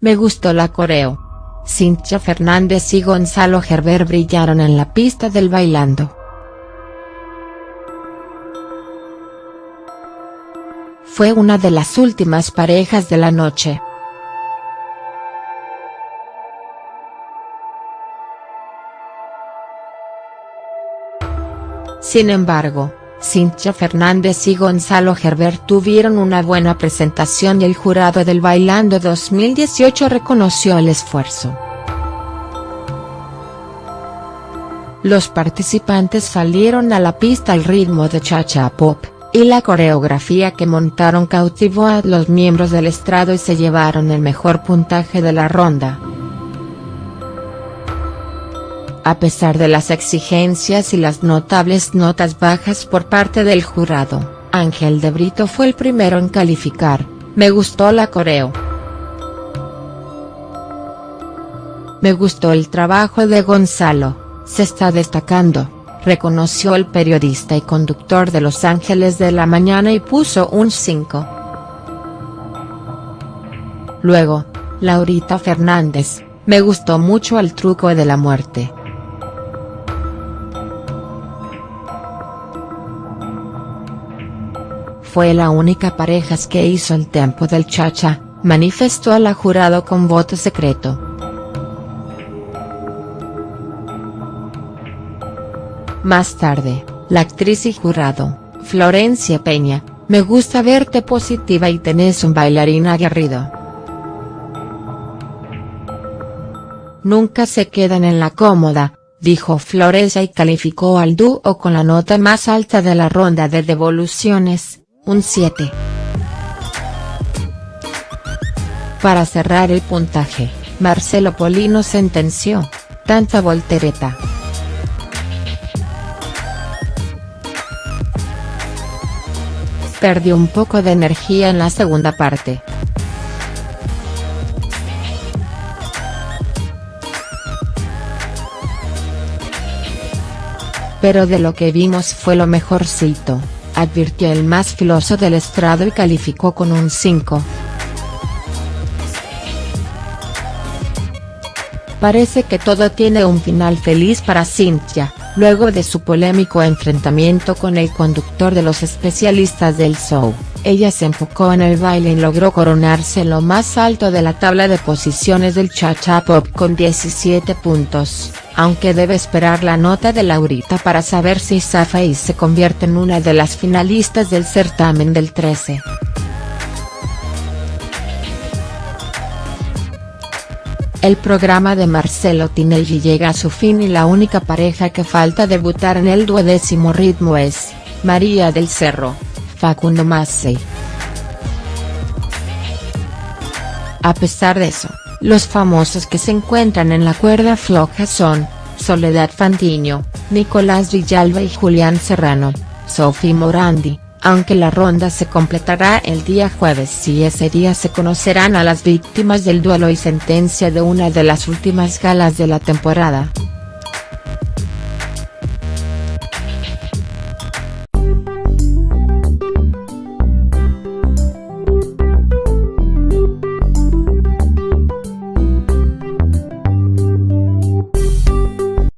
me gustó la coreo. Cintia Fernández y Gonzalo Gerber brillaron en la pista del bailando. Fue una de las últimas parejas de la noche. Sin embargo, Cintia Fernández y Gonzalo Gerber tuvieron una buena presentación y el jurado del Bailando 2018 reconoció el esfuerzo. Los participantes salieron a la pista al ritmo de cha-cha pop, y la coreografía que montaron cautivó a los miembros del estrado y se llevaron el mejor puntaje de la ronda. A pesar de las exigencias y las notables notas bajas por parte del jurado, Ángel de Brito fue el primero en calificar, me gustó la coreo. Me gustó el trabajo de Gonzalo, se está destacando, reconoció el periodista y conductor de Los Ángeles de la Mañana y puso un 5. Luego, Laurita Fernández, me gustó mucho el truco de la muerte. Fue la única pareja que hizo el tempo del cha-cha, manifestó la jurado con voto secreto. Más tarde, la actriz y jurado, Florencia Peña, me gusta verte positiva y tenés un bailarín aguerrido. Nunca se quedan en la cómoda, dijo Florencia y calificó al dúo con la nota más alta de la ronda de devoluciones, un 7. Para cerrar el puntaje, Marcelo Polino sentenció, tanta voltereta. Perdió un poco de energía en la segunda parte. Pero de lo que vimos fue lo mejorcito advirtió el más filoso del estrado y calificó con un 5. Parece que todo tiene un final feliz para Cynthia, luego de su polémico enfrentamiento con el conductor de los especialistas del show, ella se enfocó en el baile y logró coronarse lo más alto de la tabla de posiciones del cha-cha pop con 17 puntos aunque debe esperar la nota de Laurita para saber si zafa y se convierte en una de las finalistas del certamen del 13. El programa de Marcelo Tinelli llega a su fin y la única pareja que falta debutar en el duodécimo ritmo es, María del Cerro, Facundo Massey. A pesar de eso, los famosos que se encuentran en la cuerda floja son, Soledad Fantiño, Nicolás Villalba y Julián Serrano, Sophie Morandi, aunque la ronda se completará el día jueves y ese día se conocerán a las víctimas del duelo y sentencia de una de las últimas galas de la temporada.